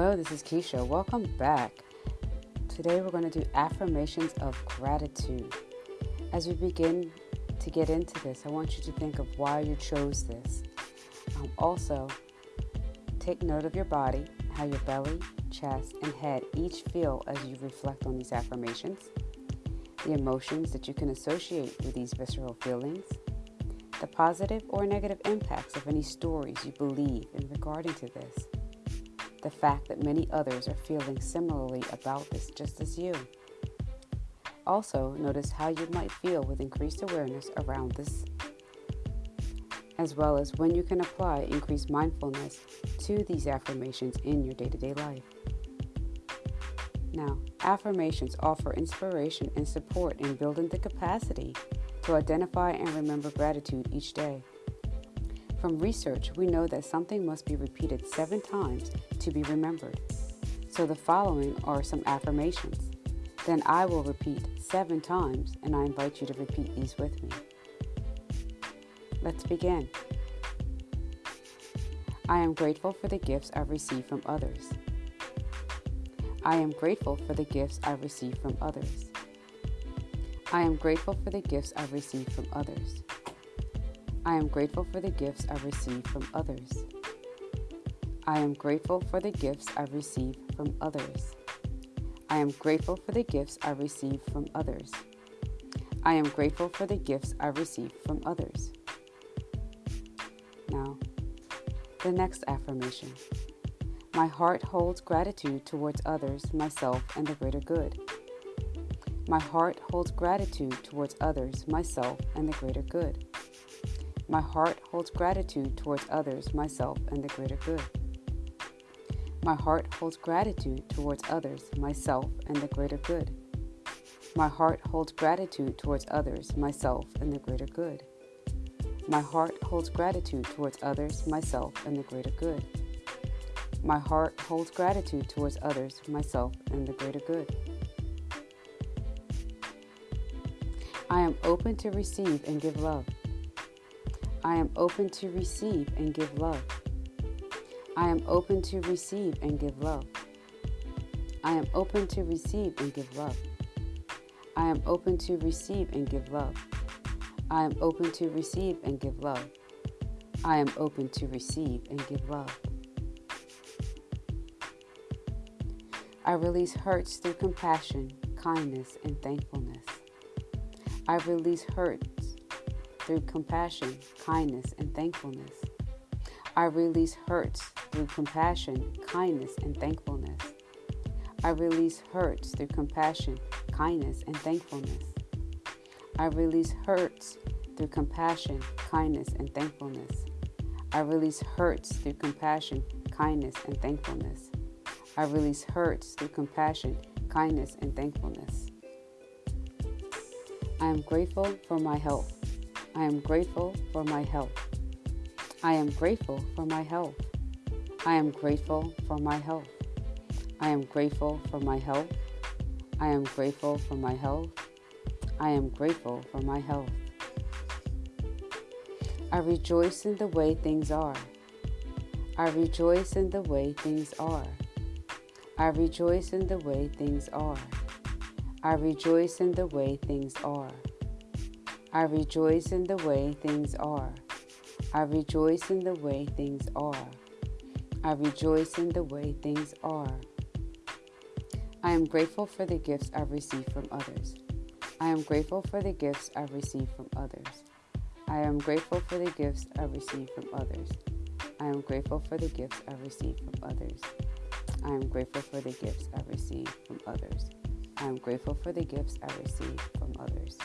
Hello, this is Keisha. Welcome back. Today we're going to do affirmations of gratitude. As we begin to get into this, I want you to think of why you chose this. Um, also, take note of your body, how your belly, chest, and head each feel as you reflect on these affirmations, the emotions that you can associate with these visceral feelings, the positive or negative impacts of any stories you believe in regarding to this, the fact that many others are feeling similarly about this just as you. Also, notice how you might feel with increased awareness around this, as well as when you can apply increased mindfulness to these affirmations in your day to day life. Now, affirmations offer inspiration and support in building the capacity to identify and remember gratitude each day. From research, we know that something must be repeated seven times to be remembered. So the following are some affirmations. Then I will repeat seven times, and I invite you to repeat these with me. Let's begin. I am grateful for the gifts I receive from others. I am grateful for the gifts I receive from others. I am grateful for the gifts I receive from others. I am grateful for the gifts I receive from others. I am grateful for the gifts I receive from others. I am grateful for the gifts I receive from others. I am grateful for the gifts I receive from others. Now, the next affirmation. My heart holds gratitude towards others, myself, and the greater good. My heart holds gratitude towards others, myself, and the greater good. My heart holds gratitude towards others, myself, and the greater good. My heart holds gratitude towards others, myself, and the greater good. My heart holds gratitude towards others, myself, and the greater good. My heart holds gratitude towards others, myself, and the greater good. My heart holds gratitude towards others, myself, and the greater good. I am open to receive and give love. I am open to receive and give love. I am open to receive and give love. I am open to receive and give love. I am open to receive and give love. I am open to receive and give love. I am open to receive and give love. I release hurts through compassion, kindness, and thankfulness. I release hurts through compassion, kindness, and thankfulness. I release hurts through compassion, kindness, and thankfulness. I release hurts through compassion, kindness, and thankfulness. I release hurts through compassion, kindness, and thankfulness. I release hurts through compassion, kindness, and thankfulness. I release hurts through compassion, kindness, and thankfulness. I am grateful for my health. I am grateful for my health. I am grateful for my health. I am grateful for my health. I am grateful for my health. I am grateful for my health. I am grateful for my health. I rejoice in the way things are. I rejoice in the way things are. I rejoice in the way things are. I rejoice in the way things are. I rejoice in the way things are. I rejoice in the way things are. I rejoice in the way things are. I am grateful for the gifts I've received from others. I am grateful for the gifts I've received from others. I am grateful for the gifts I've received from others. I am grateful for the gifts I've received from others. I am grateful for the gifts I've received from others. I am grateful for the gifts I receive from others.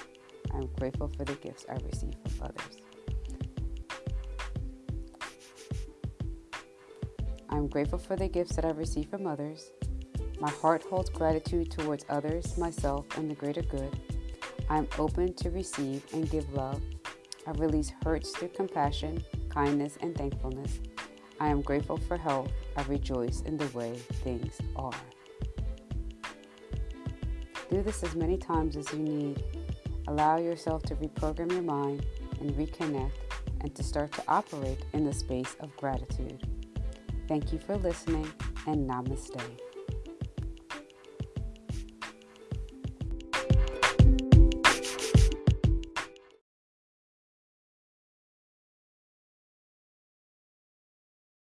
I am grateful for the gifts I receive from others. I am grateful for the gifts that I receive from others. My heart holds gratitude towards others, myself, and the greater good. I am open to receive and give love. I release hurts through compassion, kindness, and thankfulness. I am grateful for health. I rejoice in the way things are. Do this as many times as you need. Allow yourself to reprogram your mind and reconnect and to start to operate in the space of gratitude. Thank you for listening. and namaste.